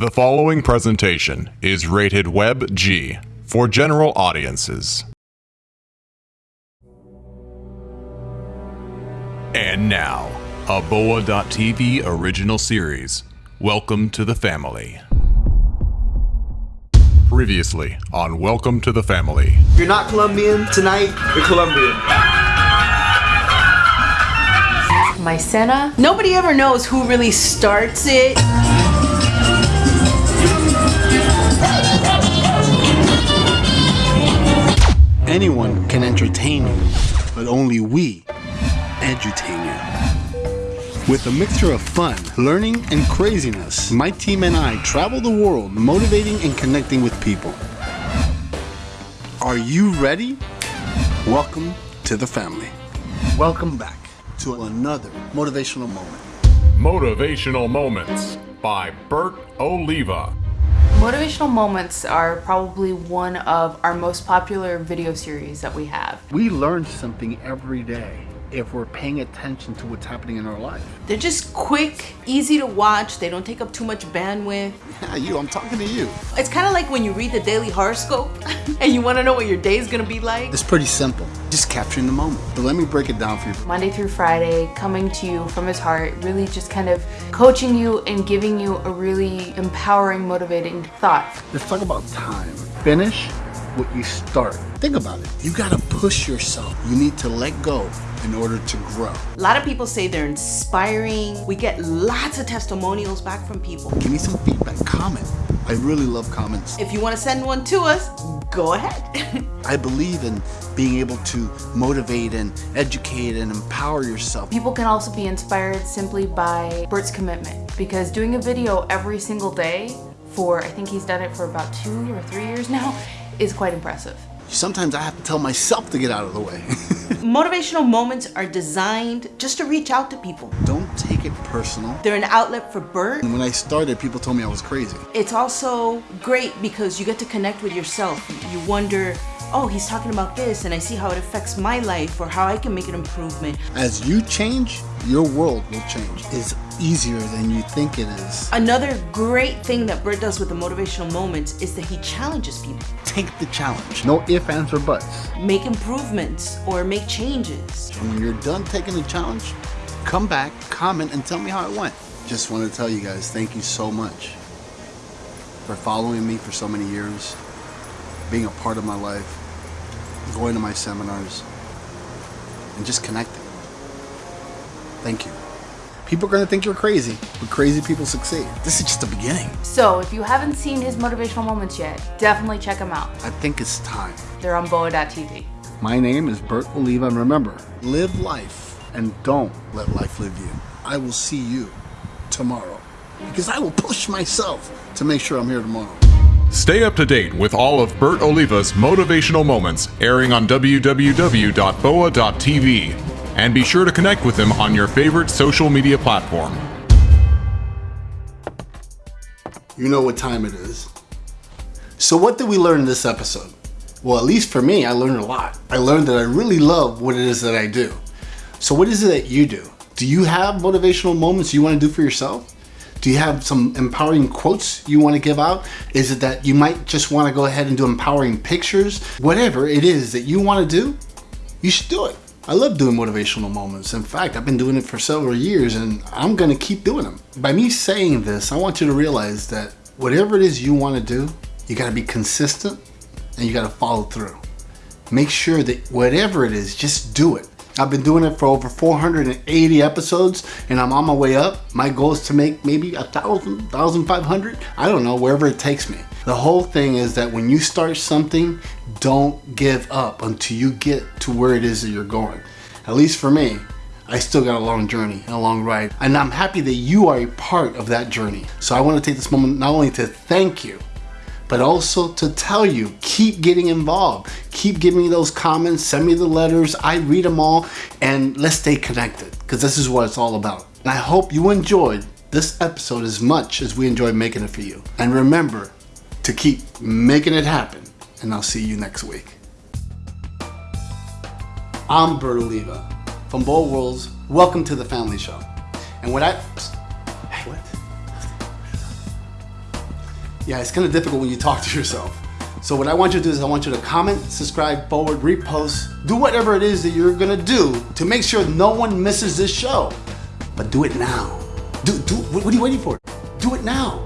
The following presentation is rated Web G for general audiences. And now, a Boa.tv original series. Welcome to the family. Previously on Welcome to the Family. You're not Colombian tonight, you're Colombian. My Mycena. Nobody ever knows who really starts it. Anyone can entertain you, but only we edutain you. With a mixture of fun, learning, and craziness, my team and I travel the world motivating and connecting with people. Are you ready? Welcome to the family. Welcome back to another motivational moment. Motivational Moments by Bert Oliva. Motivational moments are probably one of our most popular video series that we have. We learn something every day if we're paying attention to what's happening in our life. They're just quick, easy to watch, they don't take up too much bandwidth. Yeah, you, I'm talking to you. It's kind of like when you read the daily horoscope and you want to know what your day is going to be like. It's pretty simple, just capturing the moment. But let me break it down for you. Monday through Friday, coming to you from his heart, really just kind of coaching you and giving you a really empowering, motivating thought. Let's talk about time. Finish what you start. Think about it. You gotta push yourself. You need to let go in order to grow. A lot of people say they're inspiring. We get lots of testimonials back from people. Give me some feedback, comment. I really love comments. If you want to send one to us, go ahead. I believe in being able to motivate and educate and empower yourself. People can also be inspired simply by Bert's commitment because doing a video every single day for, I think he's done it for about two or three years now, is quite impressive. Sometimes I have to tell myself to get out of the way. Motivational moments are designed just to reach out to people. Don't take it personal. They're an outlet for burn. And when I started, people told me I was crazy. It's also great because you get to connect with yourself. You wonder, oh, he's talking about this and I see how it affects my life or how I can make an improvement. As you change, your world will change. It's easier than you think it is. Another great thing that Bert does with the motivational moments is that he challenges people. Take the challenge. No ifs, ands, or buts. Make improvements or make changes. And when you're done taking the challenge, come back, comment, and tell me how it went. Just want to tell you guys, thank you so much for following me for so many years, being a part of my life, going to my seminars, and just connecting. Thank you. People are going to think you're crazy, but crazy people succeed. This is just the beginning. So if you haven't seen his motivational moments yet, definitely check them out. I think it's time. They're on boa.tv. My name is Bert Oliva, and remember, live life and don't let life live you. I will see you tomorrow because I will push myself to make sure I'm here tomorrow. Stay up to date with all of Bert Oliva's motivational moments airing on www.boa.tv and be sure to connect with him on your favorite social media platform. You know what time it is. So what did we learn in this episode? Well, at least for me, I learned a lot. I learned that I really love what it is that I do. So what is it that you do? Do you have motivational moments you want to do for yourself? Do you have some empowering quotes you want to give out? Is it that you might just want to go ahead and do empowering pictures? Whatever it is that you want to do, you should do it. I love doing motivational moments. In fact, I've been doing it for several years and I'm gonna keep doing them. By me saying this, I want you to realize that whatever it is you wanna do, you gotta be consistent and you gotta follow through. Make sure that whatever it is, just do it. I've been doing it for over 480 episodes and I'm on my way up. My goal is to make maybe a thousand, thousand five hundred. I don't know, wherever it takes me. The whole thing is that when you start something, don't give up until you get to where it is that you're going. At least for me, I still got a long journey and a long ride. And I'm happy that you are a part of that journey. So I want to take this moment not only to thank you, but also to tell you, keep getting involved. Keep giving me those comments, send me the letters, I read them all, and let's stay connected, because this is what it's all about. And I hope you enjoyed this episode as much as we enjoyed making it for you. And remember to keep making it happen, and I'll see you next week. I'm Bert Oliva from Bowl Worlds. Welcome to the Family Show. And what I... Yeah, it's kind of difficult when you talk to yourself. So what I want you to do is I want you to comment, subscribe, forward, repost, do whatever it is that you're gonna do to make sure no one misses this show. But do it now. Do, do, what are you waiting for? Do it now.